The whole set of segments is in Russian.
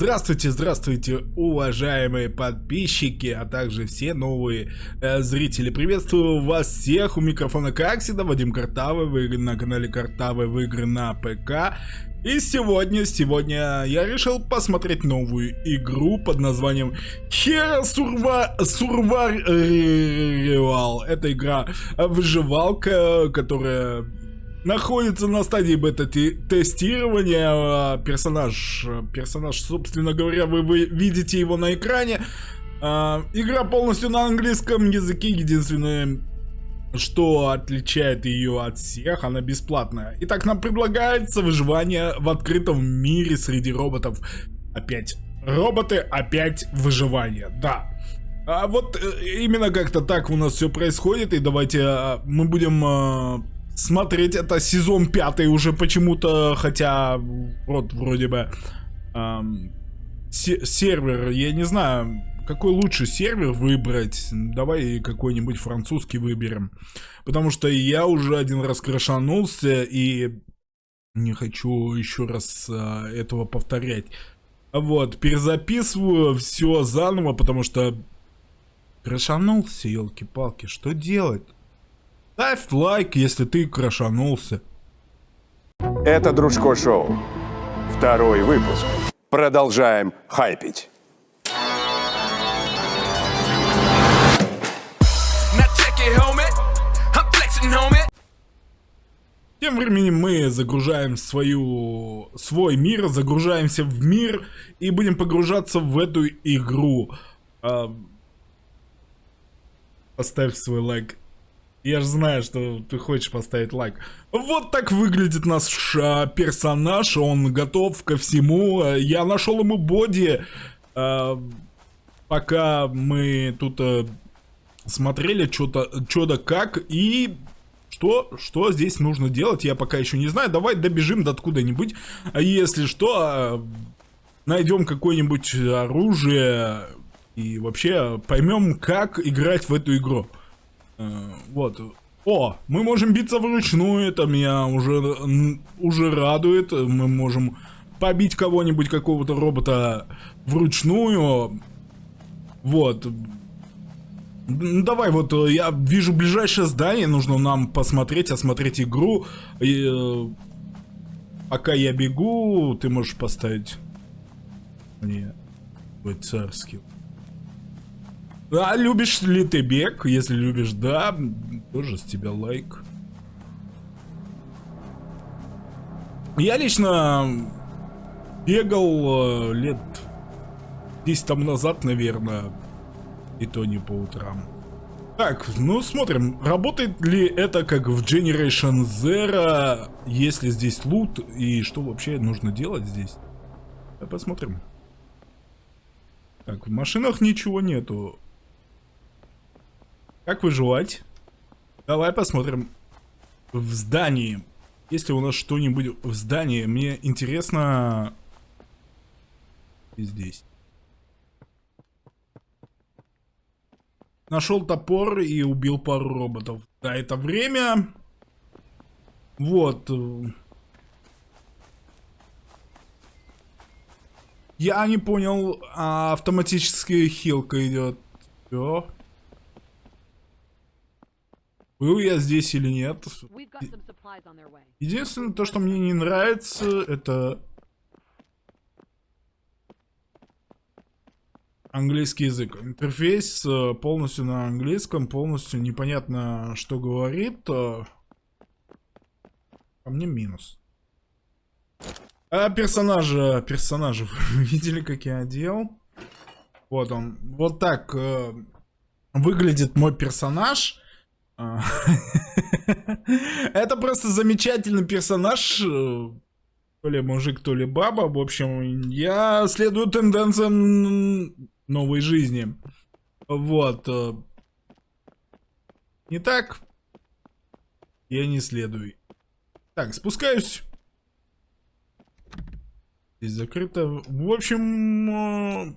Здравствуйте, здравствуйте, уважаемые подписчики, а также все новые э, зрители. Приветствую вас всех у микрофона, как всегда, Вадим Картавый, вы на канале Картавый в игры на ПК. И сегодня, сегодня я решил посмотреть новую игру под названием Hero Survival. Это игра выживалка, которая находится на стадии бета-тестирования. А, персонаж, персонаж, собственно говоря, вы, вы видите его на экране. А, игра полностью на английском языке. Единственное, что отличает ее от всех, она бесплатная. Итак, нам предлагается выживание в открытом мире среди роботов. Опять роботы, опять выживание, да. А вот э, именно как-то так у нас все происходит, и давайте а, мы будем смотреть. Это сезон пятый уже почему-то, хотя вот вроде бы эм, сервер, я не знаю, какой лучше сервер выбрать. Давай какой-нибудь французский выберем. Потому что я уже один раз крашанулся и не хочу еще раз э, этого повторять. Вот, перезаписываю все заново, потому что крашанулся, елки-палки, что делать? Ставь лайк, если ты крошанулся. Это Дружко Шоу. Второй выпуск. Продолжаем хайпить. Тем временем мы загружаем свою, свой мир, загружаемся в мир и будем погружаться в эту игру. А, поставь свой лайк. Я же знаю, что ты хочешь поставить лайк. Вот так выглядит наш а, персонаж. Он готов ко всему. Я нашел ему боди. А, пока мы тут а, смотрели что-то что да как. И что, что здесь нужно делать, я пока еще не знаю. Давай добежим до откуда-нибудь. А если что, а, найдем какое-нибудь оружие. И вообще поймем, как играть в эту игру. Э, вот. О, мы можем биться вручную, это меня уже, уже радует. Мы можем побить кого-нибудь, какого-то робота вручную. Вот. Ну, давай, вот э, я вижу ближайшее здание, нужно нам посмотреть, осмотреть игру. И, э, пока я бегу, ты можешь поставить мне царский. А любишь ли ты бег? Если любишь, да, тоже с тебя лайк. Я лично бегал э, лет 10 тому назад, наверное. И то не по утрам. Так, ну смотрим, работает ли это как в Generation Zero, если здесь лут, и что вообще нужно делать здесь? Посмотрим. Так, в машинах ничего нету. Как выживать? Давай посмотрим. В здании. Если у нас что-нибудь в здании, мне интересно... И здесь. Нашел топор и убил пару роботов. Да, это время. Вот. Я не понял, а автоматическая хилка идет. Все. Был я здесь или нет. Единственное, то, что мне не нравится, это... Английский язык. Интерфейс э, полностью на английском, полностью непонятно, что говорит. А мне минус. А персонажа, персонажа, видели, как я одел? Вот он. Вот так э, выглядит мой персонаж. Это просто замечательный персонаж. Э, то ли мужик, то ли баба. В общем, я следую тенденциям новой жизни. Вот. Э. Не так? Я не следую. Так, спускаюсь. Здесь закрыто. В общем... Э,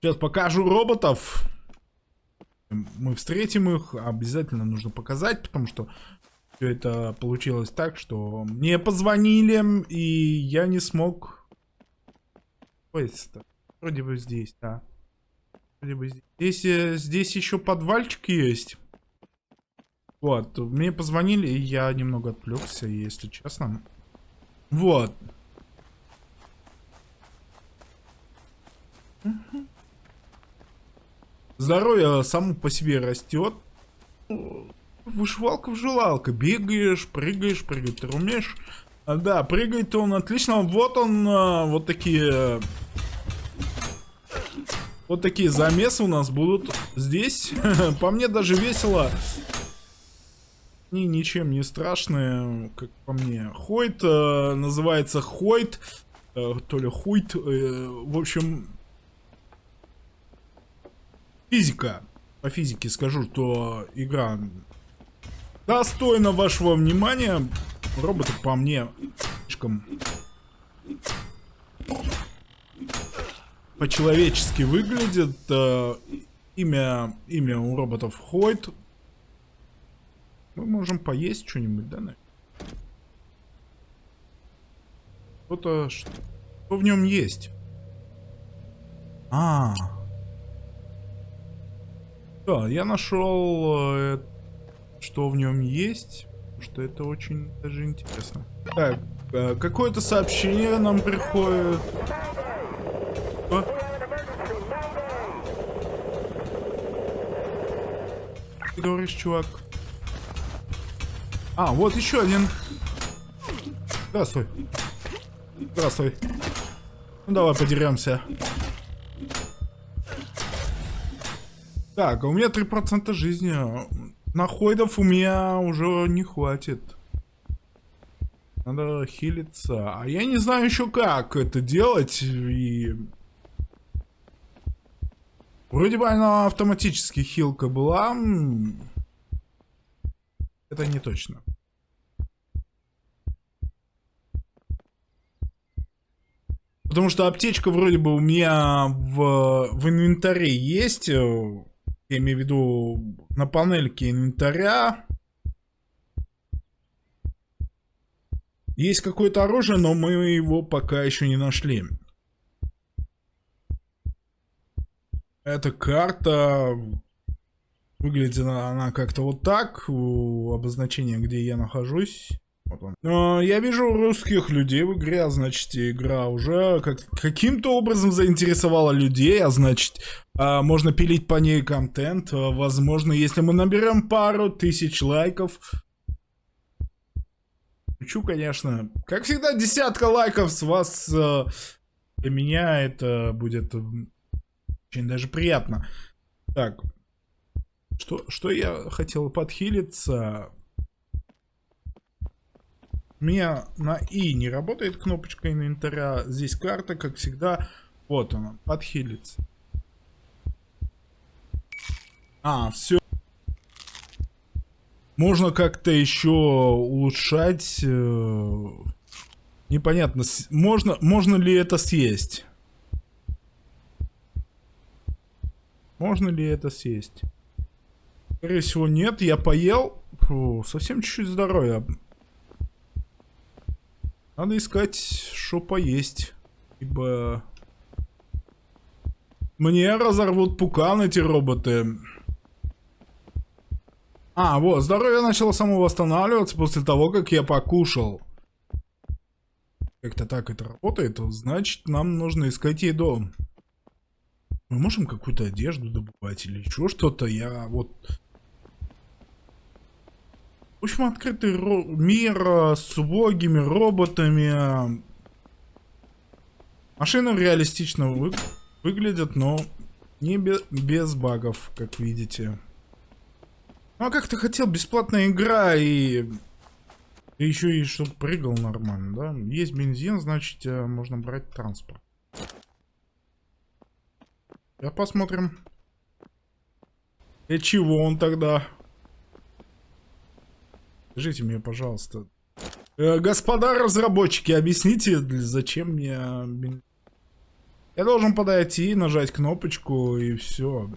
сейчас покажу роботов мы встретим их, обязательно нужно показать, потому что Все это получилось так, что мне позвонили, и я не смог... Ой, вроде бы здесь, да. Вроде бы здесь. Здесь, э, здесь еще подвальчик есть. Вот, мне позвонили, и я немного отвлекся, если честно. Вот. Здоровье само по себе растет. Вышивалка-вживалка. Бегаешь, прыгаешь, прыгать ты умеешь. А, да, прыгает он отлично. Вот он, а, вот такие... Вот такие замесы у нас будут здесь. по мне даже весело. Они ничем не страшные, как по мне. Хойт э, называется Хойт. Э, то ли Хуйт. Э, в общем, Физика. По физике скажу, что игра достойна вашего внимания. Роботы по мне слишком по-человечески выглядят. Э, имя, имя у роботов Хойт. Мы можем поесть что-нибудь, да? Что-то... Что, что в нем есть? А, -а, -а. Да, я нашел, э, что в нем есть, что это очень даже интересно. Так, э, какое-то сообщение нам приходит. Что? Ты говоришь, чувак? А, вот еще один. Здравствуй. Здравствуй. Ну давай подеремся. Так, а у меня 3% жизни. На хойдов у меня уже не хватит. Надо хилиться. А я не знаю еще как это делать. И... Вроде бы она автоматически хилка была. Это не точно. Потому что аптечка вроде бы у меня в, в инвентаре есть. Я имею в виду на панельке инвентаря. Есть какое-то оружие, но мы его пока еще не нашли. Эта карта выглядит она как-то вот так. У обозначения, где я нахожусь. Вот он. Но я вижу русских людей в игре, а значит игра уже как, каким-то образом заинтересовала людей, а значит а, можно пилить по ней контент. А, возможно, если мы наберем пару тысяч лайков. Шучу, конечно. Как всегда, десятка лайков с вас а, для меня это будет очень даже приятно. Так, что, что я хотел подхилиться? Меня на И не работает кнопочка инвентаря. Здесь карта, как всегда. Вот она, подхилится. А, все. Можно как-то еще улучшать. Э, непонятно, можно, можно ли это съесть? Можно ли это съесть? Скорее всего, нет. Я поел. Фу, совсем чуть-чуть здоровья. Надо искать, что поесть. Ибо... Мне разорвут пукан эти роботы. А, вот, здоровье начало само восстанавливаться после того, как я покушал. Как-то так это работает, значит, нам нужно искать еду. Мы можем какую-то одежду добывать или еще что-то. Я вот в общем, открытый мир э, с убогими роботами. Машины реалистично вы выглядят, но не без, без багов, как видите. Ну а как ты хотел, бесплатная игра и... и еще и чтобы прыгал нормально, да? Есть бензин, значит э, можно брать транспорт. Я посмотрим. И чего он тогда? Скажите мне, пожалуйста. Э, господа разработчики, объясните, зачем мне... Я должен подойти, нажать кнопочку и все.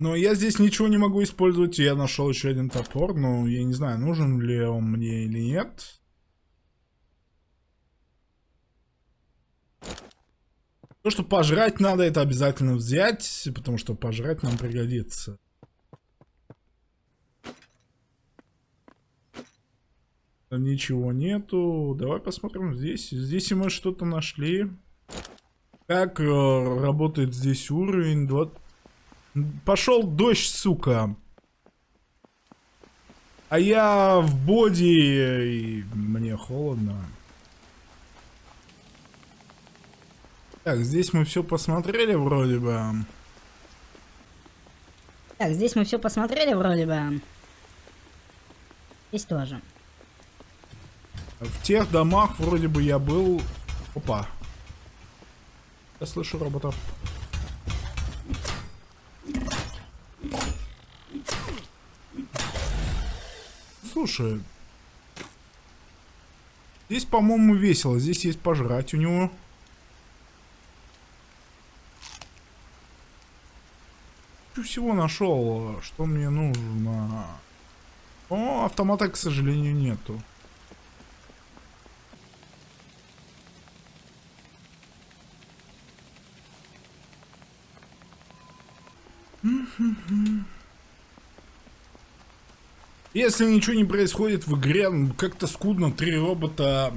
Но я здесь ничего не могу использовать. Я нашел еще один топор, но я не знаю, нужен ли он мне или нет. То, что пожрать надо, это обязательно взять, потому что пожрать нам пригодится. Ничего нету. Давай посмотрим здесь. Здесь мы что-то нашли. Как э, работает здесь уровень? 20... Пошел дождь, сука. А я в боди, и мне холодно. Так, здесь мы все посмотрели вроде бы. Так, здесь мы все посмотрели вроде бы. Здесь тоже. В тех домах вроде бы я был... Опа. Я слышу роботов. Слушай. Здесь, по-моему, весело. Здесь есть пожрать у него. всего нашел, что мне нужно. О, автомата, к сожалению, нету. Если ничего не происходит в игре, как-то скудно, три робота...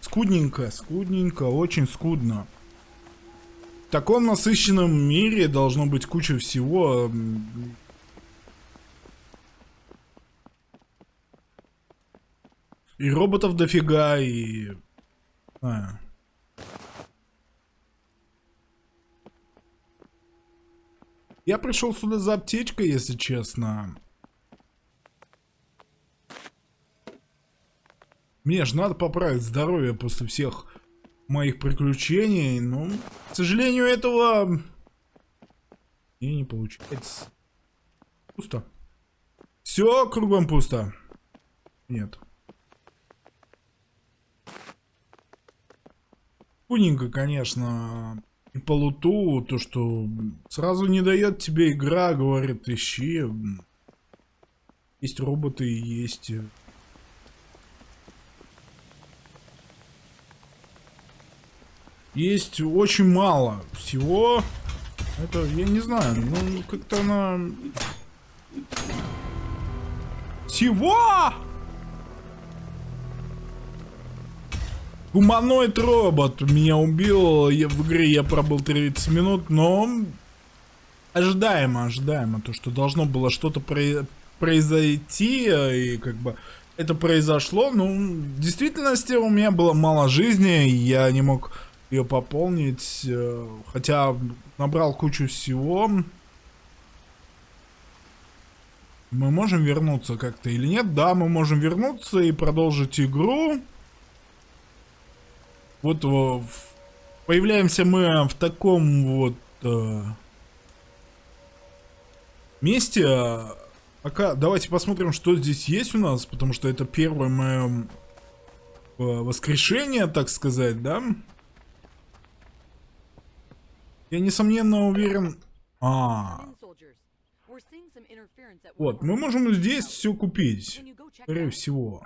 Скудненько, скудненько, очень скудно. В таком насыщенном мире должно быть куча всего. И роботов дофига, и... А. Я пришел сюда за аптечкой, если честно. Мне же надо поправить здоровье после всех моих приключений, но, к сожалению, этого и не получается. Пусто. Все кругом пусто. Нет. Куненько, конечно, и по луту, то, что сразу не дает тебе игра, говорит, ищи. Есть роботы, есть есть очень мало всего. Это, я не знаю, ну, как-то она... Всего! Гуманоид робот меня убил. Я, в игре я пробыл 30 минут, но... Ожидаемо, ожидаемо. То, что должно было что-то произойти, и как бы это произошло. Ну, в действительности у меня было мало жизни, я не мог ее пополнить, э, хотя набрал кучу всего. Мы можем вернуться как-то или нет? Да, мы можем вернуться и продолжить игру. Вот в... появляемся мы в таком вот э, месте. Пока давайте посмотрим, что здесь есть у нас, потому что это первое мое э, воскрешение, так сказать, да? Я несомненно уверен... А, вот, мы можем здесь все купить, скорее всего.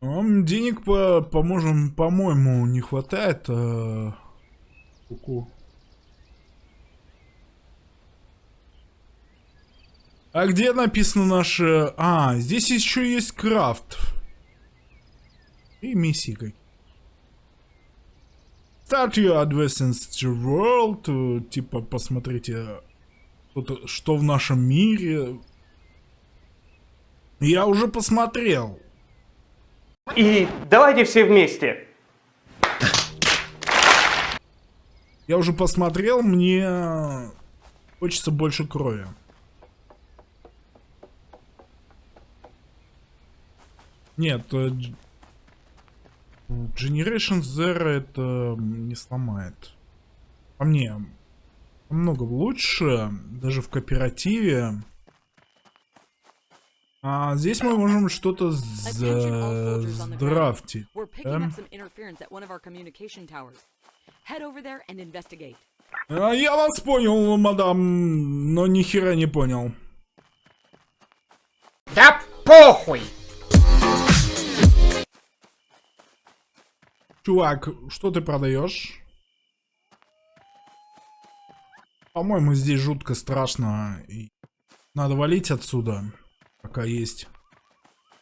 Нам денег по поможем, по-моему, не хватает. А... Ку а где написано наше... А, здесь еще есть крафт. И миссии. Start your advance the world. Типа, посмотрите, что в нашем мире. Я уже посмотрел. И давайте все вместе. Я уже посмотрел, мне хочется больше крови. Нет, э, Generation Zero это не сломает. По мне, намного лучше, даже в кооперативе. А здесь мы можем что-то Attention all soldiers on the ground. драфтить. We're picking up some interference at one of our communication towers. Head over there and investigate. А я вас понял, мадам, но ни хера не понял. Да похуй! Чувак, что ты продаешь? По-моему, здесь жутко страшно. и надо валить отсюда, пока есть.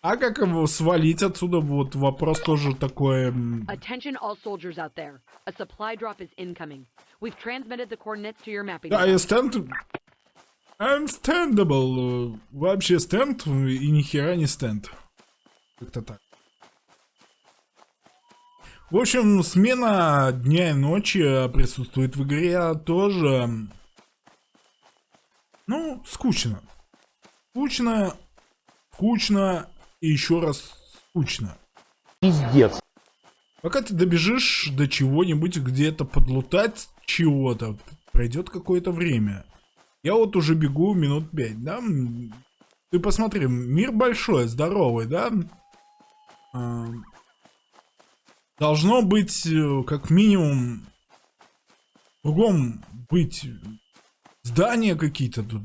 А как его свалить отсюда? Вот вопрос тоже такой. м, Attention all soldiers out there. A supply drop is incoming. We've transmitted the coordinates to your mapping. Да, я стенд... Unstandable. Вообще стенд и ни хера не стенд. Как-то так. В общем, смена дня и ночи присутствует в игре тоже. Ну, скучно. Скучно, скучно и еще раз скучно. Пиздец. Пока ты добежишь до чего-нибудь, где-то подлутать чего-то, пройдет какое-то время. Я вот уже бегу минут пять, да? Ты посмотри, мир большой, здоровый, да? А, Должно быть, э, как минимум, кругом быть здания какие-то тут.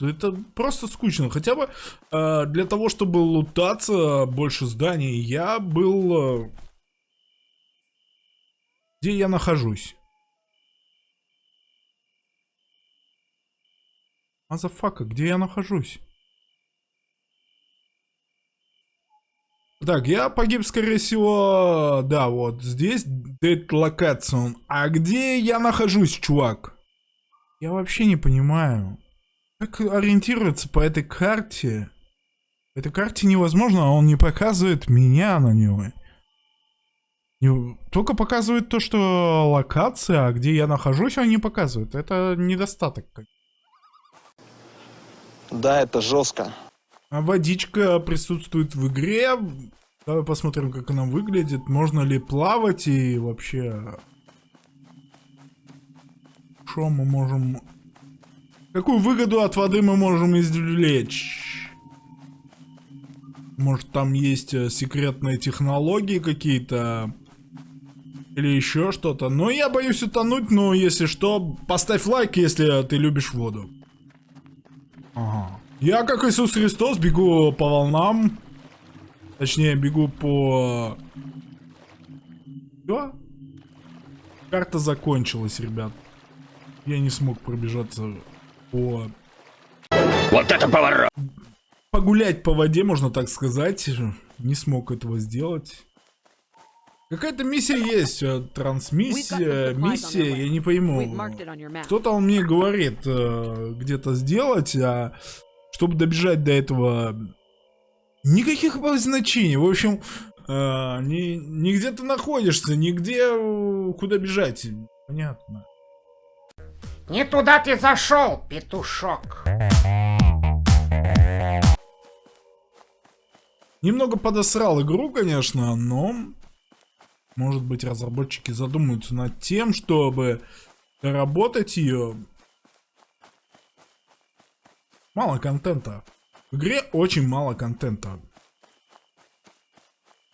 это просто скучно. Хотя бы э, для того, чтобы лутаться больше зданий, я был... э, где я нахожусь? Motherfucker, где я нахожусь? Так, я погиб, скорее всего, да, вот здесь Dead Location. А где я нахожусь, чувак? Я вообще не понимаю. Как ориентироваться по этой карте? По этой карте невозможно, а он не показывает меня на него. Не- Только показывает то, что локация, а где я нахожусь, он не показывает. Это недостаток. Да, это жестко. А водичка присутствует в игре. Давай посмотрим, как она выглядит. Можно ли плавать и вообще... Что мы можем... Какую выгоду от воды мы можем извлечь? Может там есть э, секретные технологии какие-то? Или еще что-то? Но я боюсь утонуть, но если что, поставь лайк, если ты любишь воду. Ага. Я, как Иисус Христос, бегу по волнам. Точнее, бегу по... Что? Карта закончилась, ребят. Я не смог пробежаться по... Вот это поворот! Погулять по воде, можно так сказать. Не смог этого сделать. Какая-то миссия есть, э, трансмиссия, миссия, я не пойму. Кто-то он мне говорит э, где-то сделать, а чтобы добежать до этого, никаких обозначений. В общем, э, не, не где ты находишься, нигде куда бежать. Понятно. Не туда ты зашел, петушок. Немного подосрал игру, конечно, но может быть разработчики задумаются над тем, чтобы доработать ее. Мало контента. В игре очень мало контента.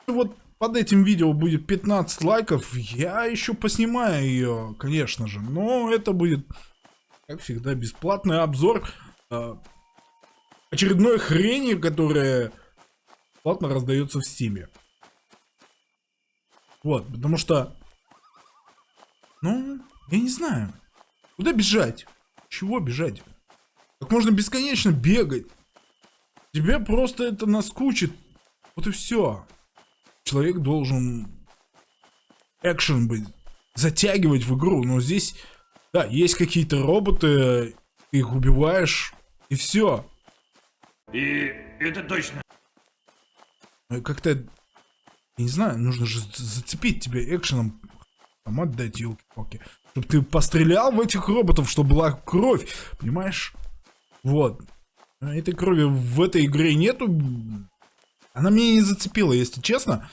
Вот под этим видео будет 15 лайков, я еще поснимаю ее, конечно же. Но это будет, как всегда, бесплатный обзор э, очередной хрени, которая платно раздается в стиме. Вот, потому что... Ну, я не знаю. Куда бежать? Чего бежать? Как можно бесконечно бегать? Тебе просто это наскучит. Вот и все. Человек должен экшен быть, затягивать в игру. Но здесь, да, есть какие-то роботы, ты их убиваешь, и все. И это точно. Э, Как-то, я не знаю, нужно же за- зацепить тебя экшеном. Там отдать, елки-палки. Чтобы ты пострелял в этих роботов, чтобы была кровь. Понимаешь? Вот. А Этой крови в этой игре нету. Она меня не зацепила, если честно.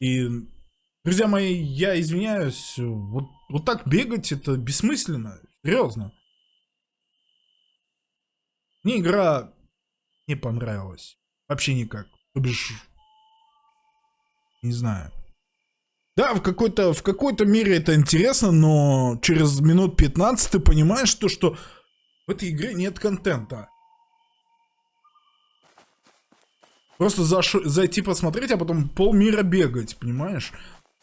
И, друзья мои, я извиняюсь. Вот, вот так бегать это бессмысленно. Серьезно. Мне игра не понравилась. Вообще никак. То бишь, не знаю. Да, в какой-то в какой-то мере это интересно, но через минут 15 ты понимаешь то, что в этой игре нет контента. Просто заш... зайти посмотреть, а потом полмира бегать, понимаешь?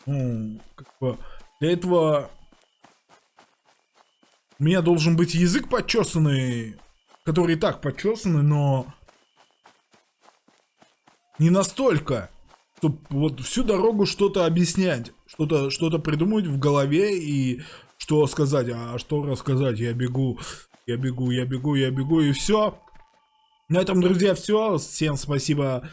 Ну, как бы для этого у меня должен быть язык почесанный, который и так почесанный, но не настолько, чтобы вот всю дорогу что-то объяснять, что-то что придумать в голове и что сказать, а что рассказать, я бегу, я бегу, я бегу, я бегу и все. На этом, друзья, все. Всем спасибо,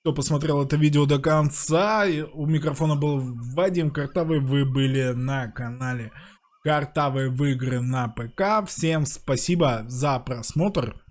кто посмотрел это видео до конца. У микрофона был Вадим Картавый, вы были на канале Картавые в игры на ПК. Всем спасибо за просмотр.